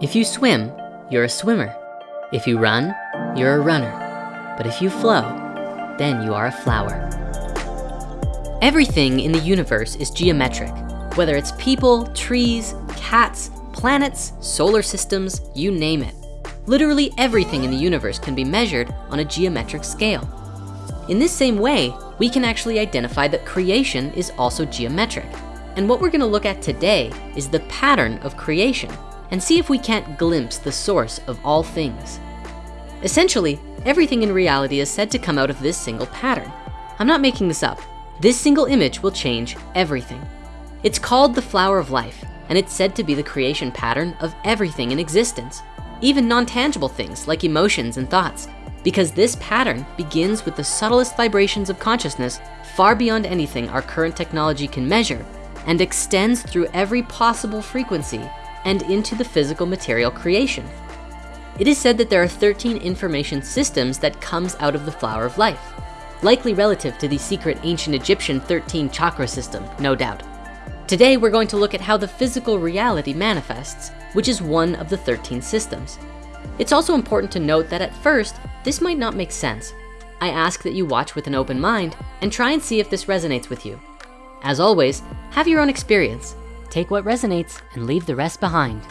If you swim, you're a swimmer. If you run, you're a runner. But if you flow, then you are a flower. Everything in the universe is geometric, whether it's people, trees, cats, planets, solar systems, you name it. Literally everything in the universe can be measured on a geometric scale. In this same way, we can actually identify that creation is also geometric. And what we're gonna look at today is the pattern of creation and see if we can't glimpse the source of all things. Essentially, everything in reality is said to come out of this single pattern. I'm not making this up. This single image will change everything. It's called the flower of life, and it's said to be the creation pattern of everything in existence, even non-tangible things like emotions and thoughts, because this pattern begins with the subtlest vibrations of consciousness far beyond anything our current technology can measure and extends through every possible frequency and into the physical material creation. It is said that there are 13 information systems that comes out of the flower of life, likely relative to the secret ancient Egyptian 13 chakra system, no doubt. Today, we're going to look at how the physical reality manifests, which is one of the 13 systems. It's also important to note that at first, this might not make sense. I ask that you watch with an open mind and try and see if this resonates with you. As always, have your own experience Take what resonates and leave the rest behind.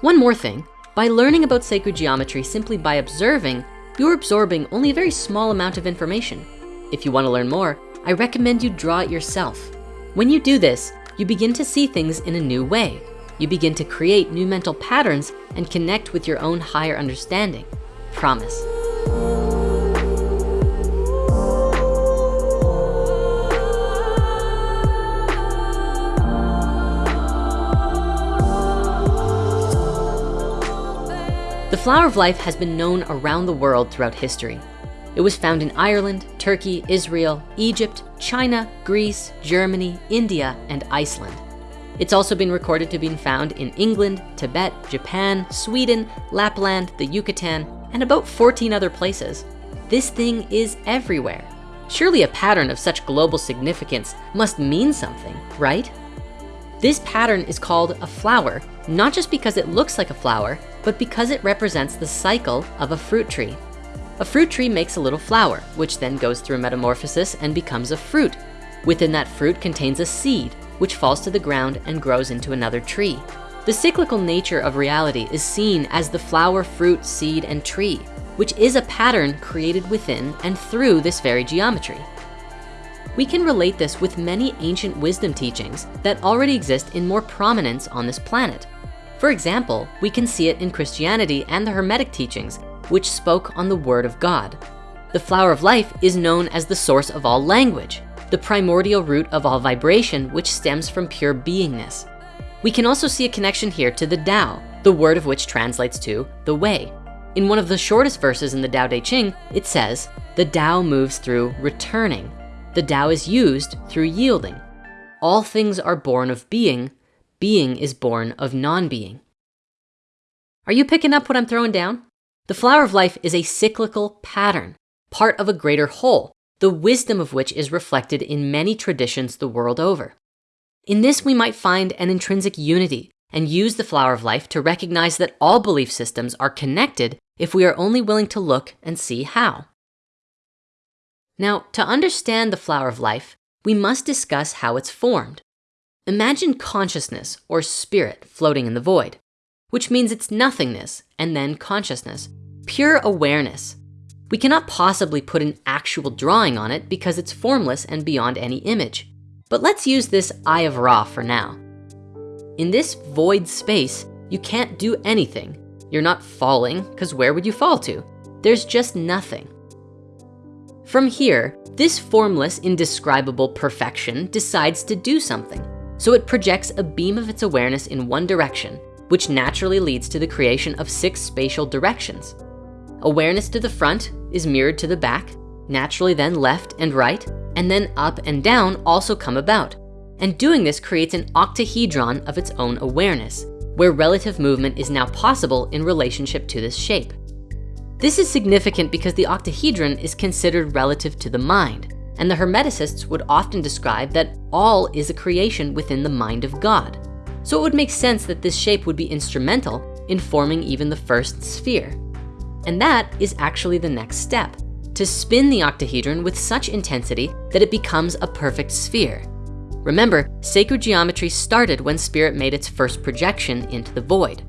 One more thing, by learning about sacred geometry simply by observing, you're absorbing only a very small amount of information. If you wanna learn more, I recommend you draw it yourself. When you do this, you begin to see things in a new way. You begin to create new mental patterns and connect with your own higher understanding. Promise. The flower of life has been known around the world throughout history. It was found in Ireland, Turkey, Israel, Egypt, China, Greece, Germany, India, and Iceland. It's also been recorded to be found in England, Tibet, Japan, Sweden, Lapland, the Yucatan, and about 14 other places. This thing is everywhere. Surely a pattern of such global significance must mean something, right? This pattern is called a flower, not just because it looks like a flower, but because it represents the cycle of a fruit tree. A fruit tree makes a little flower, which then goes through metamorphosis and becomes a fruit. Within that fruit contains a seed, which falls to the ground and grows into another tree. The cyclical nature of reality is seen as the flower, fruit, seed, and tree, which is a pattern created within and through this very geometry. We can relate this with many ancient wisdom teachings that already exist in more prominence on this planet. For example, we can see it in Christianity and the Hermetic teachings, which spoke on the word of God. The flower of life is known as the source of all language, the primordial root of all vibration, which stems from pure beingness. We can also see a connection here to the Tao, the word of which translates to the way. In one of the shortest verses in the Tao Te Ching, it says, the Tao moves through returning. The Tao is used through yielding. All things are born of being, being is born of non-being. Are you picking up what I'm throwing down? The flower of life is a cyclical pattern, part of a greater whole, the wisdom of which is reflected in many traditions the world over. In this, we might find an intrinsic unity and use the flower of life to recognize that all belief systems are connected if we are only willing to look and see how. Now, to understand the flower of life, we must discuss how it's formed. Imagine consciousness or spirit floating in the void, which means it's nothingness and then consciousness, pure awareness. We cannot possibly put an actual drawing on it because it's formless and beyond any image. But let's use this eye of Ra for now. In this void space, you can't do anything. You're not falling, because where would you fall to? There's just nothing. From here, this formless, indescribable perfection decides to do something. So it projects a beam of its awareness in one direction, which naturally leads to the creation of six spatial directions. Awareness to the front is mirrored to the back, naturally then left and right, and then up and down also come about. And doing this creates an octahedron of its own awareness, where relative movement is now possible in relationship to this shape. This is significant because the octahedron is considered relative to the mind, and the Hermeticists would often describe that all is a creation within the mind of God. So it would make sense that this shape would be instrumental in forming even the first sphere. And that is actually the next step, to spin the octahedron with such intensity that it becomes a perfect sphere. Remember, sacred geometry started when spirit made its first projection into the void.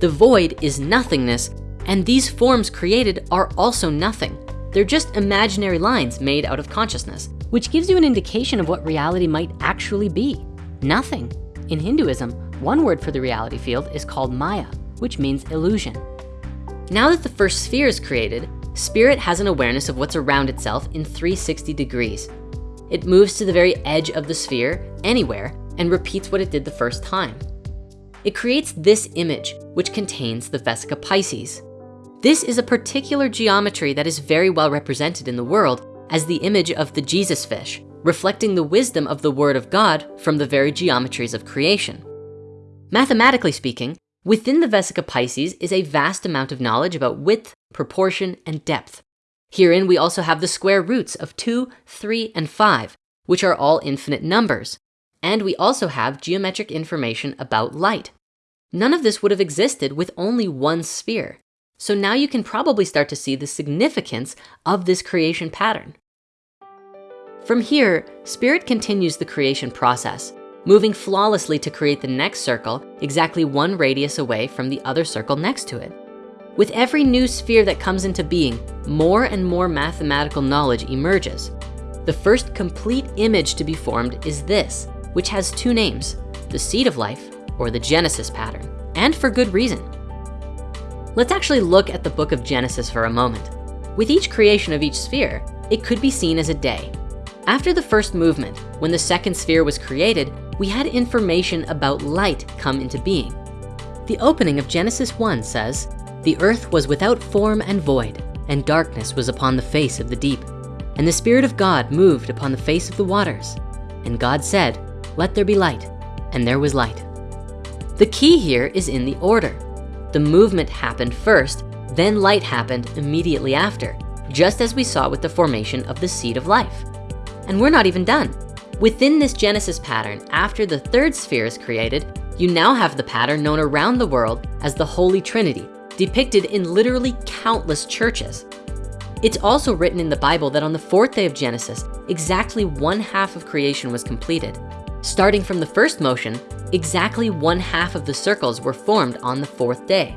The void is nothingness, and these forms created are also nothing. They're just imaginary lines made out of consciousness, which gives you an indication of what reality might actually be, nothing. In Hinduism, one word for the reality field is called Maya, which means illusion. Now that the first sphere is created, spirit has an awareness of what's around itself in 360 degrees. It moves to the very edge of the sphere, anywhere, and repeats what it did the first time. It creates this image, which contains the Vesica Piscis. This is a particular geometry that is very well represented in the world as the image of the Jesus fish, reflecting the wisdom of the word of God from the very geometries of creation. Mathematically speaking, within the Vesica Piscis is a vast amount of knowledge about width, proportion, and depth. Herein, we also have the square roots of two, three, and five, which are all infinite numbers. And we also have geometric information about light. None of this would have existed with only one sphere. So now you can probably start to see the significance of this creation pattern. From here, Spirit continues the creation process, moving flawlessly to create the next circle exactly one radius away from the other circle next to it. With every new sphere that comes into being, more and more mathematical knowledge emerges. The first complete image to be formed is this, which has two names, the seed of life or the Genesis pattern, and for good reason. Let's actually look at the book of Genesis for a moment. With each creation of each sphere, it could be seen as a day. After the first movement, when the second sphere was created, we had information about light come into being. The opening of Genesis 1 says, the earth was without form and void, and darkness was upon the face of the deep. And the Spirit of God moved upon the face of the waters. And God said, let there be light, and there was light. The key here is in the order. The movement happened first, then light happened immediately after, just as we saw with the formation of the seed of life. And we're not even done. Within this Genesis pattern, after the third sphere is created, you now have the pattern known around the world as the Holy Trinity, depicted in literally countless churches. It's also written in the Bible that on the fourth day of Genesis, exactly one half of creation was completed. Starting from the first motion, exactly one half of the circles were formed on the fourth day.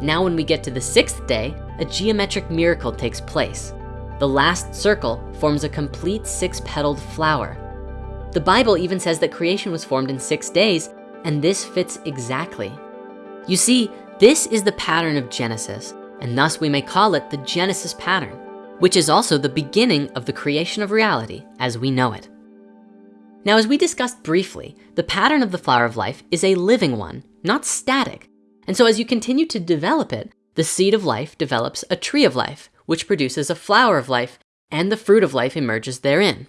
Now when we get to the sixth day, a geometric miracle takes place. The last circle forms a complete six-petaled flower. The Bible even says that creation was formed in six days, and this fits exactly. You see, this is the pattern of Genesis, and thus we may call it the Genesis pattern, which is also the beginning of the creation of reality as we know it. Now, as we discussed briefly, the pattern of the flower of life is a living one, not static. And so as you continue to develop it, the seed of life develops a tree of life, which produces a flower of life, and the fruit of life emerges therein.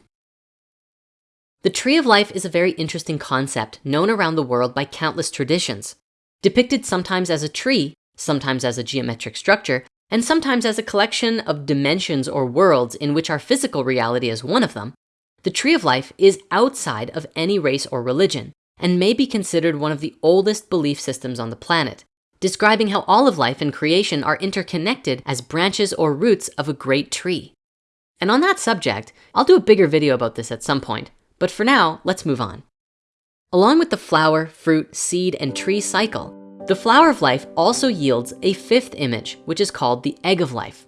The tree of life is a very interesting concept known around the world by countless traditions. Depicted sometimes as a tree, sometimes as a geometric structure, and sometimes as a collection of dimensions or worlds in which our physical reality is one of them, the tree of life is outside of any race or religion and may be considered one of the oldest belief systems on the planet, describing how all of life and creation are interconnected as branches or roots of a great tree. And on that subject, I'll do a bigger video about this at some point, but for now, let's move on. Along with the flower, fruit, seed, and tree cycle, the flower of life also yields a fifth image, which is called the egg of life.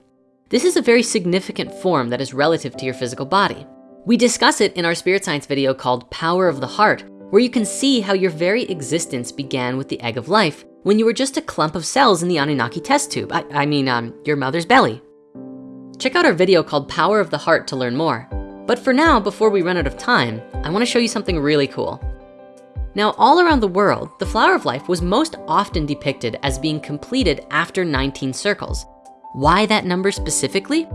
This is a very significant form that is relative to your physical body. We discuss it in our spirit science video called Power of the Heart, where you can see how your very existence began with the egg of life when you were just a clump of cells in the Anunnaki test tube. I, I mean, um, your mother's belly. Check out our video called Power of the Heart to learn more. But for now, before we run out of time, I wanna show you something really cool. Now, all around the world, the flower of life was most often depicted as being completed after 19 circles. Why that number specifically?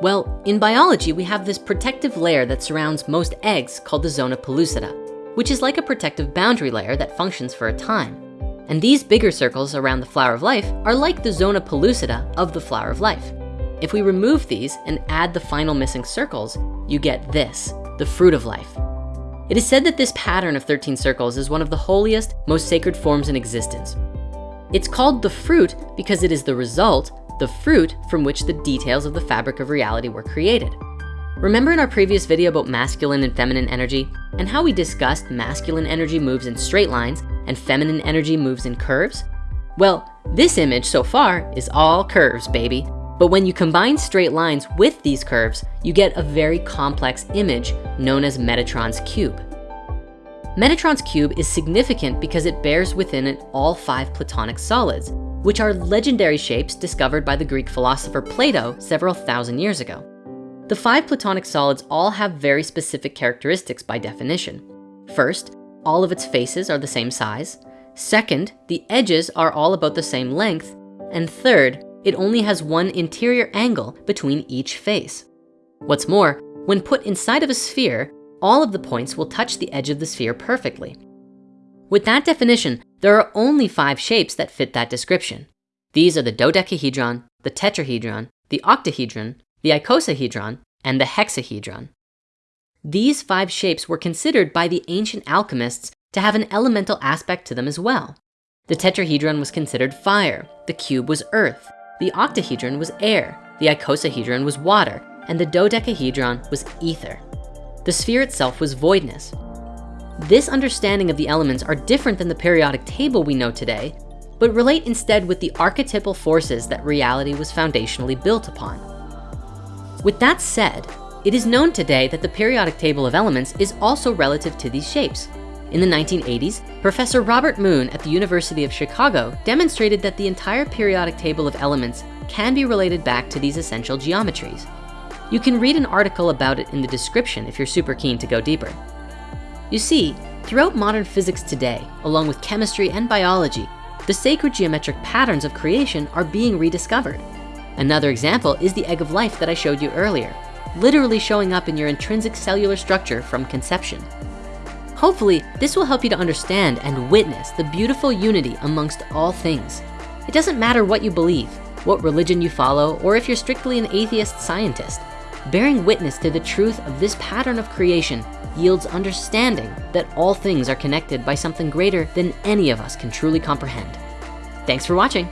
Well, in biology, we have this protective layer that surrounds most eggs called the zona pellucida, which is like a protective boundary layer that functions for a time. And these bigger circles around the flower of life are like the zona pellucida of the flower of life. If we remove these and add the final missing circles, you get this, the fruit of life. It is said that this pattern of 13 circles is one of the holiest, most sacred forms in existence. It's called the fruit because it is the result, the fruit from which the details of the fabric of reality were created. Remember in our previous video about masculine and feminine energy and how we discussed masculine energy moves in straight lines and feminine energy moves in curves? Well, this image so far is all curves, baby. But when you combine straight lines with these curves, you get a very complex image known as Metatron's cube. Metatron's cube is significant because it bears within it all five Platonic solids, which are legendary shapes discovered by the Greek philosopher Plato several thousand years ago. The five Platonic solids all have very specific characteristics by definition. First, all of its faces are the same size. Second, the edges are all about the same length. And third, it only has one interior angle between each face. What's more, when put inside of a sphere, all of the points will touch the edge of the sphere perfectly. With that definition, there are only five shapes that fit that description. These are the dodecahedron, the tetrahedron, the octahedron, the icosahedron, and the hexahedron. These five shapes were considered by the ancient alchemists to have an elemental aspect to them as well. The tetrahedron was considered fire, the cube was earth, the octahedron was air, the icosahedron was water, and the dodecahedron was ether. The sphere itself was voidness. This understanding of the elements are different than the periodic table we know today, but relate instead with the archetypal forces that reality was foundationally built upon. With that said, it is known today that the periodic table of elements is also relative to these shapes. In the 1980s, Professor Robert Moon at the University of Chicago demonstrated that the entire periodic table of elements can be related back to these essential geometries. You can read an article about it in the description if you're super keen to go deeper. You see, throughout modern physics today, along with chemistry and biology, the sacred geometric patterns of creation are being rediscovered. Another example is the egg of life that I showed you earlier, literally showing up in your intrinsic cellular structure from conception. Hopefully, this will help you to understand and witness the beautiful unity amongst all things. It doesn't matter what you believe, what religion you follow, or if you're strictly an atheist scientist. Bearing witness to the truth of this pattern of creation yields understanding that all things are connected by something greater than any of us can truly comprehend. Thanks for watching.